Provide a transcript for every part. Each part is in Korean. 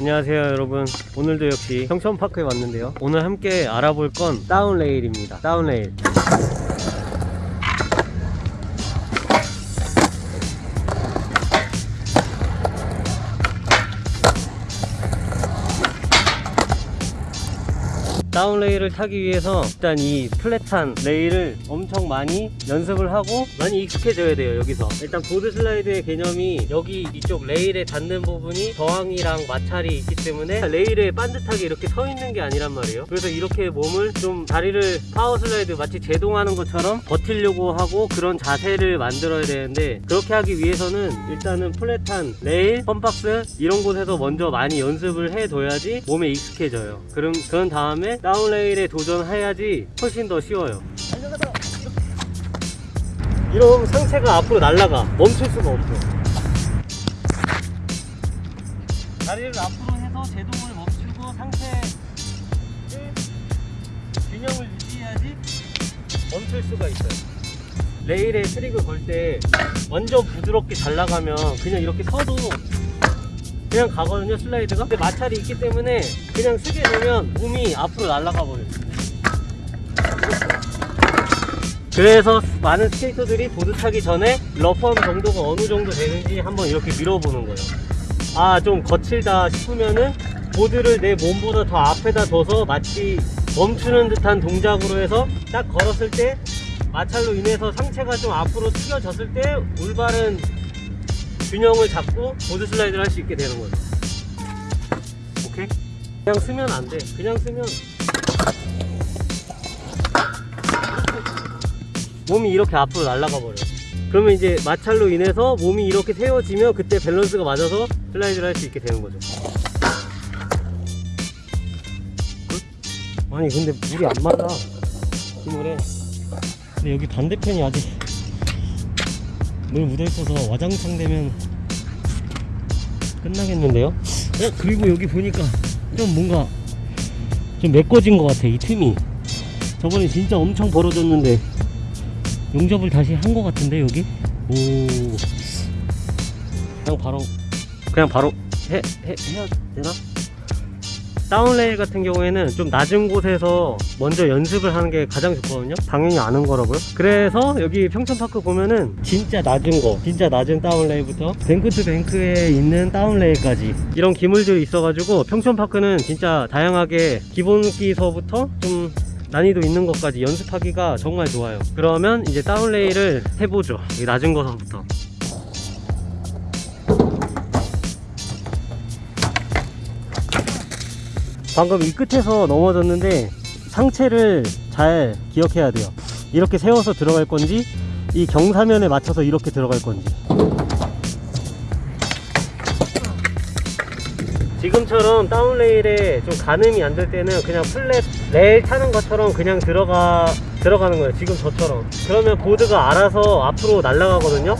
안녕하세요 여러분. 오늘도 역시 평천파크에 왔는데요. 오늘 함께 알아볼 건 down rail입니다. down rail down rail을 타기 위해서 일단 이 flat한 레일을 엄청 많이 연습을 하고 많이 익숙해져야 돼요 여기서. 일단 board slide의 개념이 여기 이쪽 레일에 닿는 부분이 저항이랑 마찰이 있기 때문에 레일에 반듯하게 이렇게 서 있는 게 아니란 말이에요. 그래서 이렇게 몸을 좀 다리를 power slide 마치 제동하는 것처럼 버티려고 하고 그런 자세를 만들어야 되는데 그렇게 하기 위해서는 일단은 flat한 레일, fun box 이런 곳에서 먼저 많이 연습을 해둬야지 몸에 익숙해져요. 그럼 그런 다음에 down rail에 도전해야지 훨씬 더 쉬워요. 이러면 상체가 앞으로 날아가 멈출 수가 없어. 다리를 앞으로 해서 제동을 멈추고 상체를 균형을 유지해야지 멈출 수가 있어요. 레일에 트릭을 걸 때 완전 부드럽게 잘 나가면 그냥 이렇게 서도 그냥 가거든요 slide가. 근데 마찰이 있기 때문에 그냥 서게 되면 몸이 앞으로 날아가 버려요. 그래서 많은 skater들이 보드 타기 전에 rough함 정도가 어느 정도 되는지 한번 이렇게 밀어보는 거예요. 아 좀 거칠다 싶으면은 보드를 내 몸보다 더 앞에다 둬서 마치 멈추는 듯한 동작으로 해서 딱 걸었을 때 마찰로 인해서 상체가 좀 앞으로 튀겨졌을 때 올바른 균형을 잡고 보드 슬라이드를 할 수 있게 되는 거죠 오케이? 그냥 서면 안돼. 그냥 서면 몸이 이렇게 앞으로 날아가 버려 그러면 이제 마찰로 인해서 몸이 이렇게 세워지면 그때 밸런스가 맞아서 슬라이드를 할 수 있게 되는 거죠. 끝? 아니 근데 물이 안 맞아. 이 물에 근데 여기 반대편이 아직 물 묻어있어서 와장창 되면 끝나겠는데요? 어? 그리고 여기 보니까 좀 뭔가 좀 메꿔진 것 같아 이 틈이 저번에 진짜 엄청 벌어졌는데 용접을 다시 한 것 같은데 여기? 오 그냥 바로 그냥 바로 해, 해, 해야 되나? down rail 같은 경우에는 좀 낮은 곳에서 먼저 연습을 하는 게 가장 좋거든요. 당연히 아는 거라고요. 그래서 여기 평촌파크 보면은 진짜 낮은 거 진짜 낮은 다운레일부터 뱅크 투 뱅크에 있는 다운레일까지 이런 기물들이 있어 가지고 평촌파크는 진짜 다양하게 기본기서부터 좀 난이도 있는 것까지 연습하기가 정말 좋아요. 그러면 이제 down rail을 해보죠. 이 낮은 거서부터 방금 이 끝에서 넘어졌는데 상체를 잘 기억해야 돼요. 이렇게 세워서 들어갈 건지 이 경사면에 맞춰서 이렇게 들어갈 건지. 지금처럼 다운레일에 좀 가늠이 안 될 때는 그냥 플랫 레일 타는 것처럼 그냥 들어가 들어가는 거예요. 지금 저처럼. 그러면 보드가 알아서 앞으로 날아가거든요.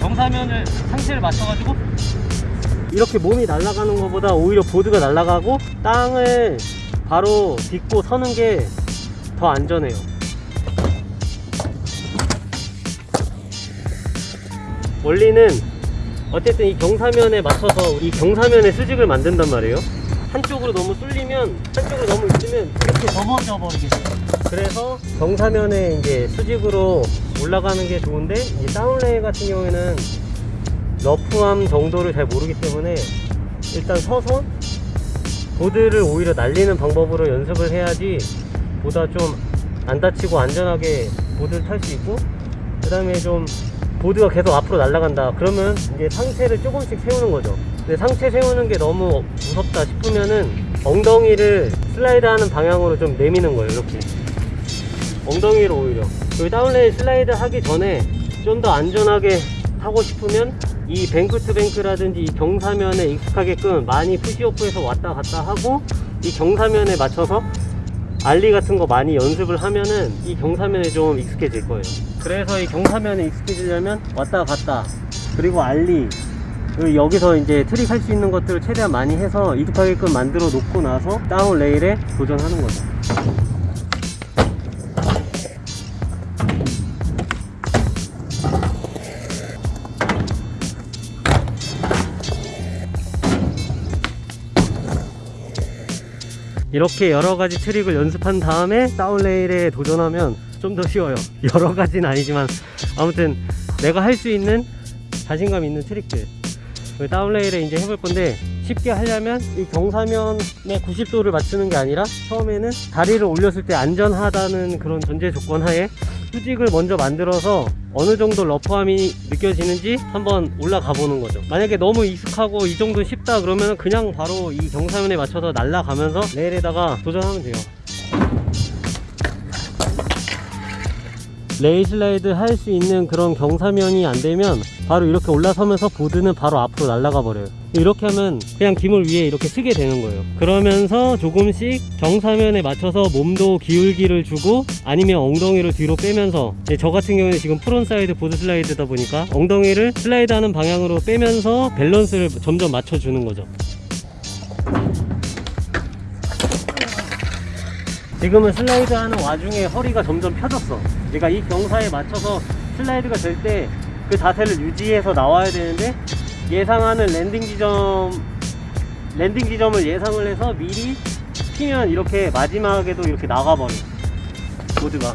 경사면을 상체를 맞춰 가지고 이렇게 몸이 날아가는 것보다 오히려 보드가 날아가고 땅을 바로 딛고 서는 게 더 안전해요. 원리는 어쨌든 이 경사면에 맞춰서 이 경사면에 수직을 만든단 말이에요. 한쪽으로 너무 쏠리면 한쪽으로 너무 있으면 이렇게 넘어져 버리게 돼요. 그래서 경사면에 이제 수직으로 올라가는 게 좋은데 이 다운레일 같은 경우에는 러프함 정도를 잘 모르기 때문에 일단 서서 보드를 오히려 날리는 방법으로 연습을 해야지 보다 좀 안 다치고 안전하게 보드를 탈 수 있고 그 다음에 좀 보드가 계속 앞으로 날아간다. 그러면 이제 상체를 조금씩 세우는 거죠. 근데 상체 세우는 게 너무 무섭다 싶으면은 엉덩이를 슬라이드 하는 방향으로 좀 내미는 거예요 이렇게. 엉덩이로 오히려. 그리고 down rail 슬라이드 하기 전에 좀 더 안전하게 하고 싶으면 이 bank to bank라든지 이 경사면에 익숙하게끔 많이 push off해서 왔다 갔다 하고 이 경사면에 맞춰서 ollie 같은 거 많이 연습을 하면은 이 경사면에 좀 익숙해질 거예요. 그래서 이 경사면에 익숙해지려면 왔다 갔다 그리고 ollie 그리고 여기서 이제 트릭 할 수 있는 것들을 최대한 많이 해서 익숙하게끔 만들어 놓고 나서 down rail에 도전하는 거죠 이렇게 여러 가지 트릭을 연습한 다음에 다운레일에 도전하면 좀 더 쉬워요. 여러 가지는 아니지만 아무튼 내가 할 수 있는 자신감 있는 트릭들. 그 다운레일에 이제 해볼 건데 쉽게 하려면 이 경사면의 90도를 맞추는 게 아니라 처음에는 다리를 올렸을 때 안전하다는 그런 전제 조건 하에 수직을 먼저 만들어서 어느 정도 러프함이 느껴지는지 한번 올라가 보는 거죠. 만약에 너무 익숙하고 이 정도 쉽다 그러면 그냥 바로 이 경사면에 맞춰서 날아가면서 레일에다가 도전하면 돼요 레일 슬라이드 할 수 있는 그런 경사면이 안 되면 바로 이렇게 올라서면서 보드는 바로 앞으로 날아가 버려요. 이렇게 하면 그냥 기물 위에 이렇게 서게 되는 거예요. 그러면서 조금씩 경사면에 맞춰서 몸도 기울기를 주고 아니면 엉덩이를 뒤로 빼면서 네, 저 같은 경우는 지금 frontside 보드 슬라이드다 보니까 엉덩이를 슬라이드 하는 방향으로 빼면서 밸런스를 점점 맞춰주는 거죠 지금은 슬라이드 하는 와중에 허리가 점점 펴졌어. 그러니까 이 경사에 맞춰서 슬라이드가 될 때 그 자세를 유지해서 나와야 되는데 예상하는 landing 지점 landing 지점을 예상을 해서 미리 피면 이렇게 마지막에도 이렇게 나가버려. 보드가.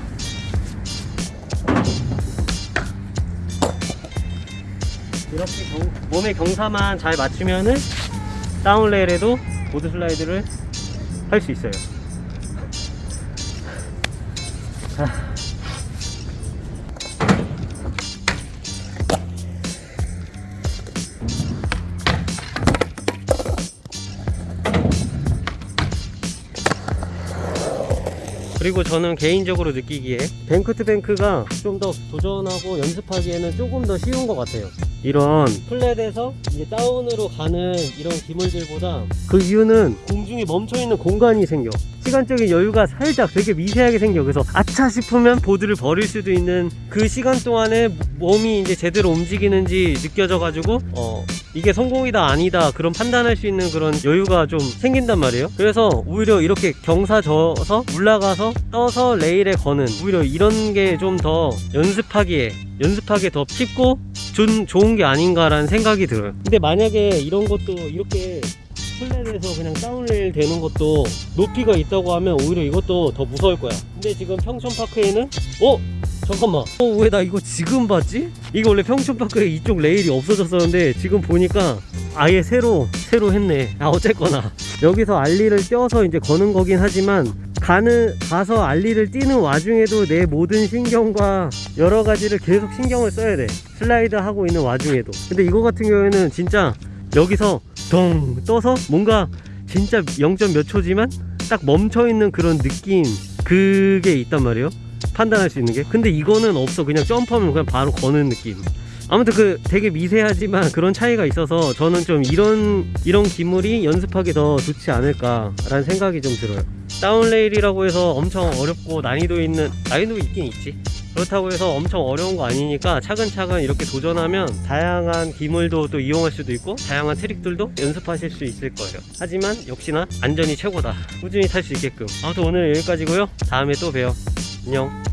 이렇게 경- 몸의 경사만 잘 맞추면은 down rail에도 보드 슬라이드를 할 수 있어요 그리고 저는 개인적으로 느끼기에 bank to bank가 좀 더 도전하고 연습하기에는 조금 더 쉬운 것 같아요. 이런 플랫에서 이제 다운으로 가는 이런 기물들보다 그 이유는 공중에 멈춰있는 공간이 생겨 시간적인 여유가 살짝 되게 미세하게 생겨. 그래서 아차 싶으면 보드를 버릴 수도 있는 그 시간 동안에 몸이 이제 제대로 움직이는지 느껴져 가지고 어 이게 성공이다 아니다 그런 판단할 수 있는 그런 여유가 좀 생긴단 말이에요. 그래서 오히려 이렇게 경사 져서 올라가서 떠서 레일에 거는 오히려 이런 게 좀 더 연습하기에 연습하기에 더 쉽고 좀 좋은 게 아닌가라는 생각이 들어요. 근데 만약에 이런 것도 이렇게 플랫에서 그냥 다운레일 되는 것도 높이가 있다고 하면 오히려 이것도 더 무서울 거야. 근데 지금 평촌파크에는 어? 잠깐만. 어 왜 나 이거 지금 봤지? 이거 원래 평촌파크에 이쪽 레일이 없어졌었는데 지금 보니까 아예 새로 새로 했네. 아 어쨌거나. 여기서 알리를 떼어서 이제 거는 거긴 하지만 가는 가서 알리를 띄는 와중에도 내 모든 신경과 여러 가지를 계속 신경을 써야 돼. 슬라이드 하고 있는 와중에도. 근데 이거 같은 경우에는 진짜 여기서 덩 떠서 뭔가 진짜 0. 몇 초지만 딱 멈춰 있는 그런 느낌 그게 있단 말이에요. 판단할 수 있는 게. 근데 이거는 없어. 그냥 점프하면 그냥 바로 거는 느낌. 아무튼 그 되게 미세하지만 그런 차이가 있어서 저는 좀 이런 이런 기물이 연습하기 더 좋지 않을까 라는 생각이 좀 들어요. 다운레일이라고 해서 엄청 어렵고 난이도 있는 난이도 있긴 있지 그렇다고 해서 엄청 어려운 거 아니니까 차근차근 이렇게 도전하면 다양한 기물도 또 이용할 수도 있고 다양한 트릭들도 연습하실 수 있을 거예요. 하지만 역시나 안전이 최고다. 꾸준히 탈 수 있게끔. 아무튼 오늘 여기까지고요. 다음에 또 봬요. 안녕